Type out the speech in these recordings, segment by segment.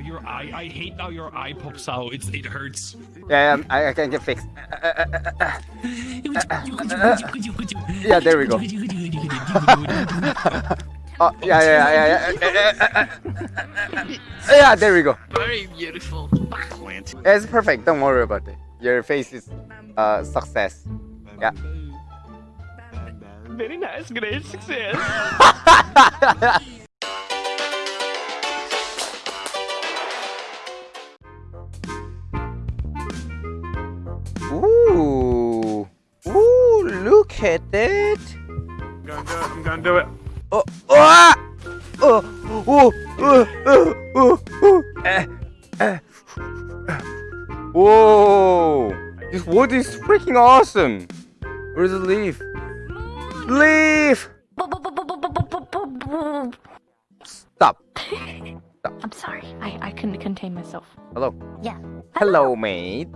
Your eye. I hate how your eye pops out. It's it hurts. Yeah, um, I, I can get fixed. Yeah, there we go. Oh, yeah, yeah, yeah, yeah, yeah. Yeah, there we go. Very beautiful. It's perfect. Don't worry about it. Your face is uh success. Yeah. Very nice, great success. look at it. I'm gonna do it. I'm gonna do it. Oh, oh, oh, oh, oh, oh, oh. Eh, eh. Whoa! This wood is freaking awesome. Where's the leaf? Leaf! Stop. I'm sorry. I, I couldn't contain myself. Hello. Yeah. Hello, mate.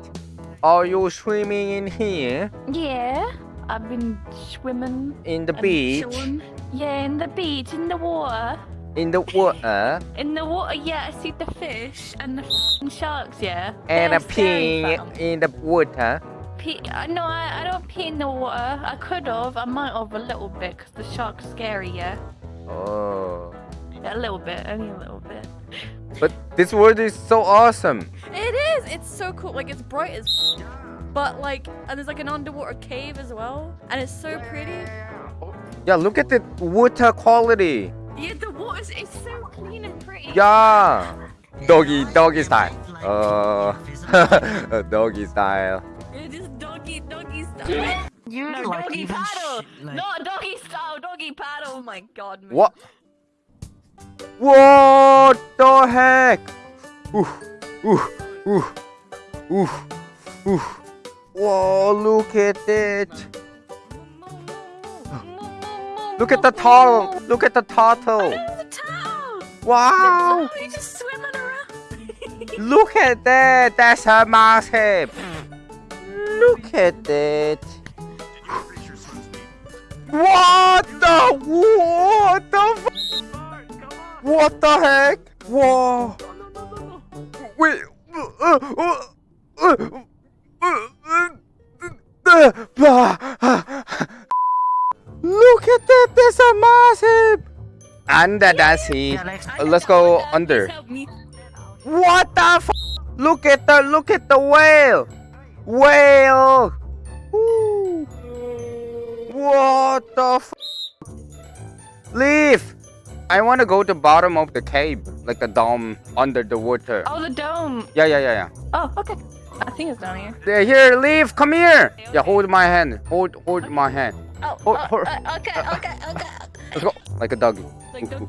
Are you swimming in here? Yeah. I've been swimming. In the beach? chilling. Yeah, in the beach, in the water. In the water? In the water, yeah, I see the fish and the sharks, yeah. And They're a pee in the water? Pee, uh, no, I, I don't pee in the water. I could have. I might have a little bit because the shark's scary, yeah. Oh. A little bit, only a little bit. But this world is so awesome. It is. It's so cool. Like it's bright as, but like, and there's like an underwater cave as well, and it's so pretty. Yeah, look at the water quality. Yeah, the water is so clean and pretty. Yeah. Doggy, doggy style. Uh, doggy style. It is doggy, doggy style. You no, doggy paddle. Not doggy style, doggy paddle. Oh my god, man. What? What the heck? Ooh, ooh, ooh, ooh, ooh. Whoa, look at it. Look at the turtle. Look at the turtle. The. Wow. Oh, just swimming around. Look at that. That's a massive. Look at it. What the? What the? f- What the heck? Whoa. Wait. uh, uh, uh, uh, Look at that. That's a massive. Under the sea. Let's go under. Please help me. What the f Look at the look at the whale! Whale! Woo. What the f Leave! I want to go to bottom of the cave, like the dome under the water. Oh, the dome. Yeah, yeah, yeah, yeah. Oh, okay. I think it's down here. There, here, leave, come here! Yeah, hold my hand. Hold, hold my hand. Oh, Oh, oh, oh. uh, okay, okay, okay. Let's go. Like a doggy. Like the...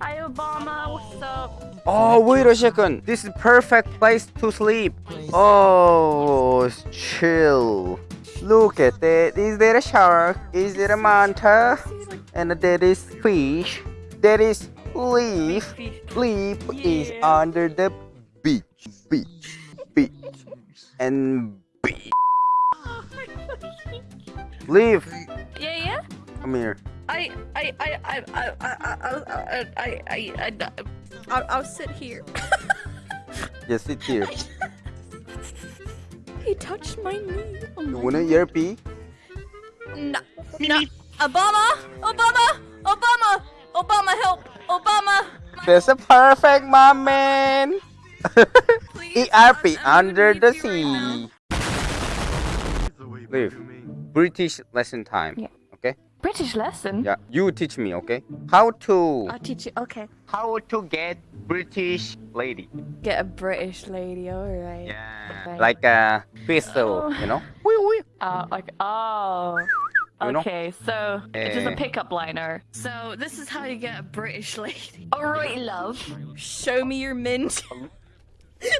Hi, Obama. What's up? Oh, wait a second. This is perfect place to sleep. Oh, it's chill. Look at that. Is there a shark? Is there a manta? And there is fish. There is leaf. Leaf is under the beach. Beach. Beach. And beach. Leaf. Yeah, yeah. Come here. I, I, I, I, I, I, I, I, I, I, I, I'll, I'll sit here. Just sit here. he touched my knee. Oh You my wanna ear pee? No, no. Obama, Obama, Obama, Obama, help, Obama. That's a perfect moment. Please, ERP I'm- I'm under the leave right sea. Leave. British lesson time. Yeah. Okay? British lesson. Yeah. You teach me, okay? How to I'll teach you. Okay. how to get British lady. Get a British lady. All right. Yeah. Okay. Like a pistol, Oh. you know? Wee wee. Oh, like, oh. You know? Okay, so it's just a Eh. pickup liner. So this is how you get a British lady. Alright, love. Show me your mint.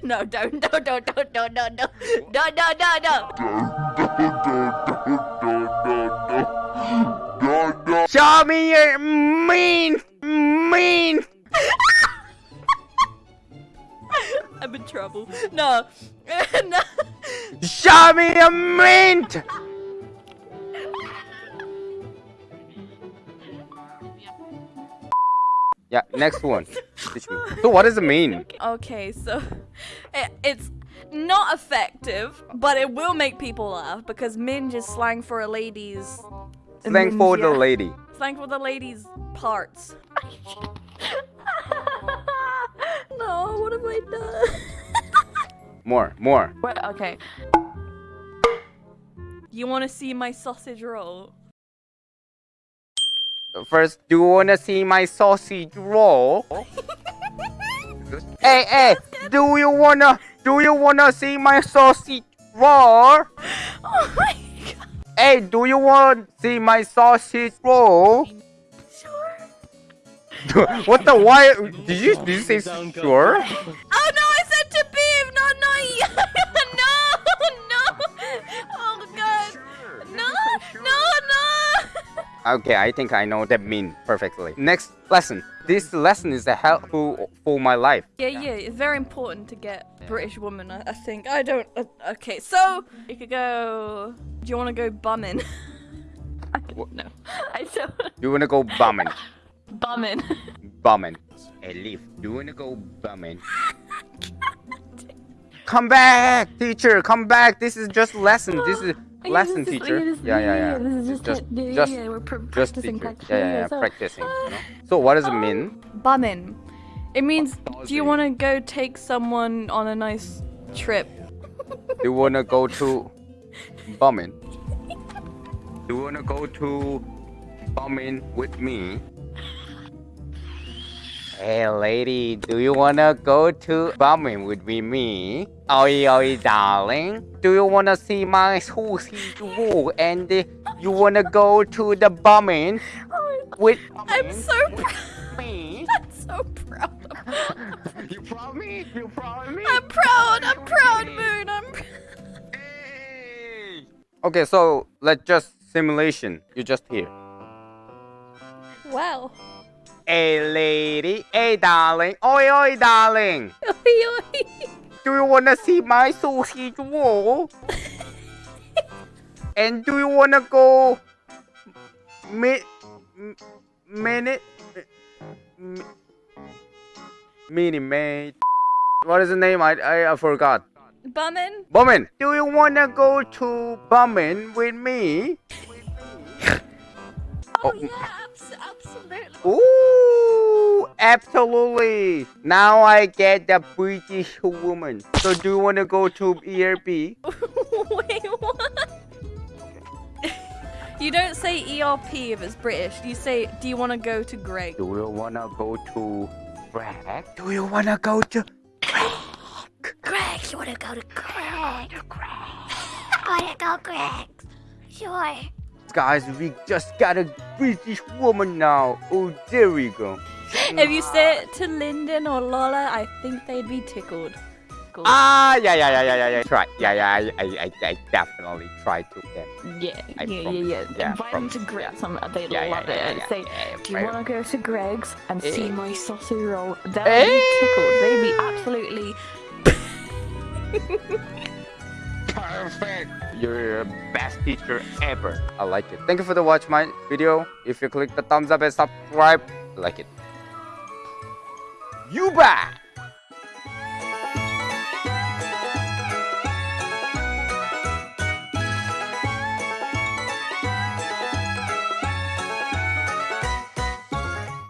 No, don't, no, don't, don't, don't, don't, don't, don't, don't, don't, don't, don't, Don't! Don't! Don't! Show me your mean, mean. I'm in trouble. No, no. Show me a mint. yeah, next one. Teach me. So what does it mean? Okay, so it, it's not effective, but it will make people laugh because minge is slang for a lady's Slang for the lady. slang for the lady's parts. no, what have I done? More, more. Okay. you want to see my sausage roll? First, do you wanna see my sausage roll? hey, hey, do you wanna, do you wanna see my sausage roll? Oh my god! Hey, do you want to see my sausage roll? Sure. what the why? Did you did you say sure? Okay, I think I know that mean perfectly. Next lesson. This lesson is helpful for my life. Yeah, yeah, it's very important to get British woman. I, I think. I don't. Uh, okay, so you could go. Do you want to go bumming? No, I don't. You wanna go bumming? Bumming. bumming. Hey, Leaf, do you wanna go bumming? Come back, teacher. Come back. This is just lesson. This is lesson, this is- teacher. is- Yeah, yeah, yeah. This is just, Just, yeah, just, yeah, we're just practicing, teacher. practicing. Yeah, yeah, yeah. so- Practicing. you know? Uh, so, what does it um, mean? bumming. It means. Do you want to go take someone on a nice trip? Do you wanna go to bumming? Do you wanna go to bumming with me? Hey lady, do you wanna go to bumming with me? me? Oi oi darling, do you wanna see my sausage roll and you wanna go to the bumming with I'm so proud. me? I'm so proud. Of you proud of me? You proud of me? I'm proud. I'm proud, Moon. I'm. Pr- Okay, so let's just simulation. You're just here. wow. Hey lady, hey darling, oi oi darling. Oi, oi. Do you wanna see my sausage roll? and do you wanna go mi minute m- mini mate? What is the name? I I, I forgot. bumming. Bumming, do you wanna go to bumming with me? Oh, yeah, abs- absolutely. Ooh, absolutely. Now I get the British woman. So do you want to go to ERB? Wait, what? you don't say ERP if it's British. You say, do you want to go to Greg? Do you want to go to Greg? Do you want to go to Greg, Greg, you wanna go to Greg? I wanna go Greg. Sure. Guys, we just got a British woman now. Oh, there we go. If you say it to Lyndon or Lola, I think they'd be tickled. Cool. Ah, yeah, yeah, yeah, yeah, yeah, yeah. Try. Yeah, yeah, I, I, I, I definitely try to them. Yeah, I yeah, promise. yeah, yeah. Yeah, Invite promise. them to Greggs, Yeah. they Yeah, yeah, love yeah, it. yeah, Say, yeah, do you want to go to Greggs and see Eh. my sausage roll? They'll Eh. be tickled. They'd be absolutely. Perfect. You're best teacher ever. I like it. Thank you for the watch my video. If you click the thumbs up and subscribe, like it. You back.